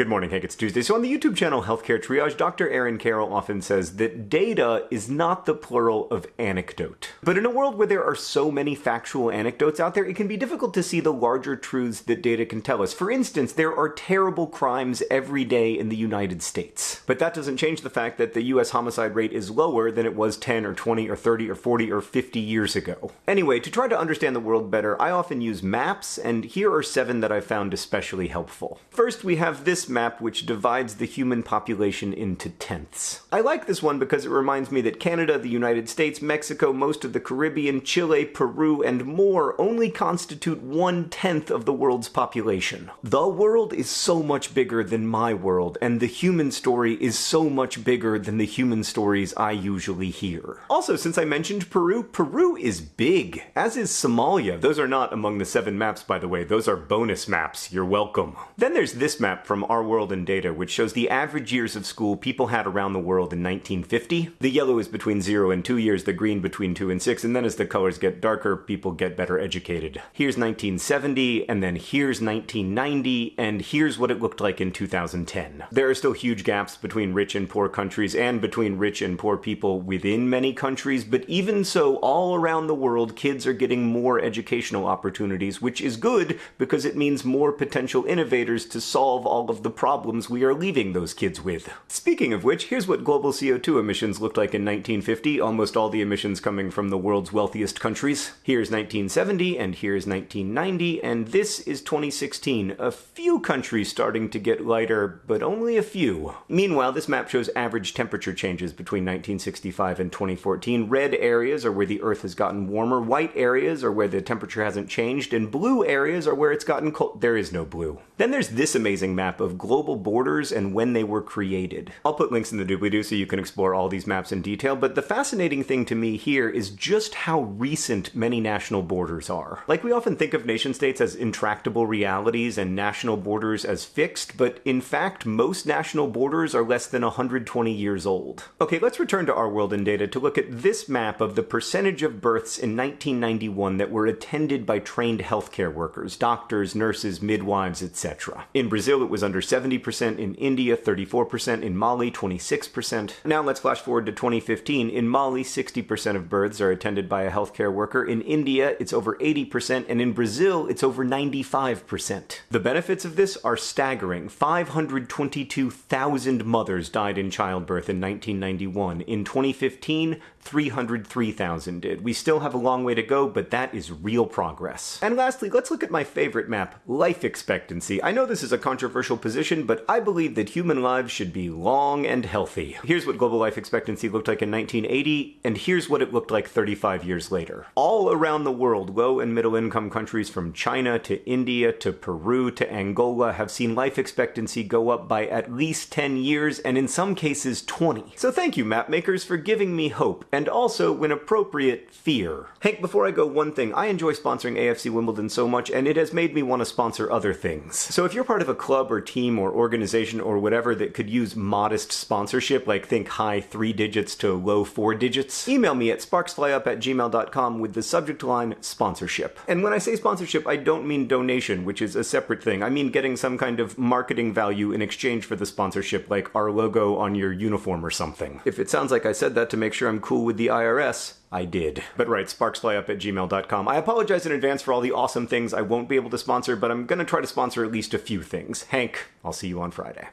Good morning, Hank. It's Tuesday. So on the YouTube channel Healthcare Triage, Dr. Aaron Carroll often says that data is not the plural of anecdote. But in a world where there are so many factual anecdotes out there, it can be difficult to see the larger truths that data can tell us. For instance, there are terrible crimes every day in the United States. But that doesn't change the fact that the US homicide rate is lower than it was 10 or 20 or 30 or 40 or 50 years ago. Anyway, to try to understand the world better, I often use maps, and here are seven that I found especially helpful. First, we have this map which divides the human population into tenths. I like this one because it reminds me that Canada, the United States, Mexico, most of the Caribbean, Chile, Peru, and more only constitute one tenth of the world's population. The world is so much bigger than my world, and the human story is so much bigger than the human stories I usually hear. Also, since I mentioned Peru, Peru is big, as is Somalia. Those are not among the seven maps, by the way. Those are bonus maps. You're welcome. Then there's this map from Our World in Data, which shows the average years of school people had around the world in 1950. The yellow is between 0 and 2 years, the green between 2 and 6, and then as the colors get darker, people get better educated. Here's 1970, and then here's 1990, and here's what it looked like in 2010. There are still huge gaps between rich and poor countries, and between rich and poor people within many countries, but even so, all around the world, kids are getting more educational opportunities, which is good because it means more potential innovators to solve all of the problems we are leaving those kids with. Speaking of which, here's what global CO2 emissions looked like in 1950, almost all the emissions coming from the world's wealthiest countries. Here's 1970, and here's 1990, and this is 2016. A few countries starting to get lighter, but only a few. Meanwhile, this map shows average temperature changes between 1965 and 2014. Red areas are where the Earth has gotten warmer, white areas are where the temperature hasn't changed, and blue areas are where it's gotten cold. There is no blue. Then there's this amazing map of global borders and when they were created. I'll put links in the doobly-doo so you can explore all these maps in detail, but the fascinating thing to me here is just how recent many national borders are. Like we often think of nation states as intractable realities and national borders as fixed, but in fact most national borders are less than 120 years old. Okay, let's return to our world in data to look at this map of the percentage of births in 1991 that were attended by trained healthcare workers, doctors, nurses, midwives, etc. In Brazil it was under 70%, in India 34%, in Mali 26%. Now let's flash forward to 2015. In Mali 60% of births are attended by a healthcare worker, in India it's over 80%, and in Brazil it's over 95%. The benefits of this are staggering. 522,000 mothers died in childbirth in 1991. In 2015, 303,000 did. We still have a long way to go, but that is real progress. And lastly, let's look at my favorite map, life expectancy. I know this is a controversial position, but I believe that human lives should be long and healthy. Here's what global life expectancy looked like in 1980, and here's what it looked like 35 years later. All around the world, low and middle income countries from China to India to Peru to Angola have seen life expectancy go up by at least 10 years, and in some cases 20. So thank you, map makers, for giving me hope and also, when appropriate, fear. Hank, before I go, one thing. I enjoy sponsoring AFC Wimbledon so much, and it has made me want to sponsor other things. So if you're part of a club or team or organization or whatever that could use modest sponsorship, like think high three digits to low four digits, email me at sparksflyup at gmail.com with the subject line sponsorship. And when I say sponsorship, I don't mean donation, which is a separate thing. I mean getting some kind of marketing value in exchange for the sponsorship, like our logo on your uniform or something. If it sounds like I said that to make sure I'm cool with the IRS, I did. But right, sparksflyup at gmail.com. I apologize in advance for all the awesome things I won't be able to sponsor, but I'm gonna try to sponsor at least a few things. Hank, I'll see you on Friday.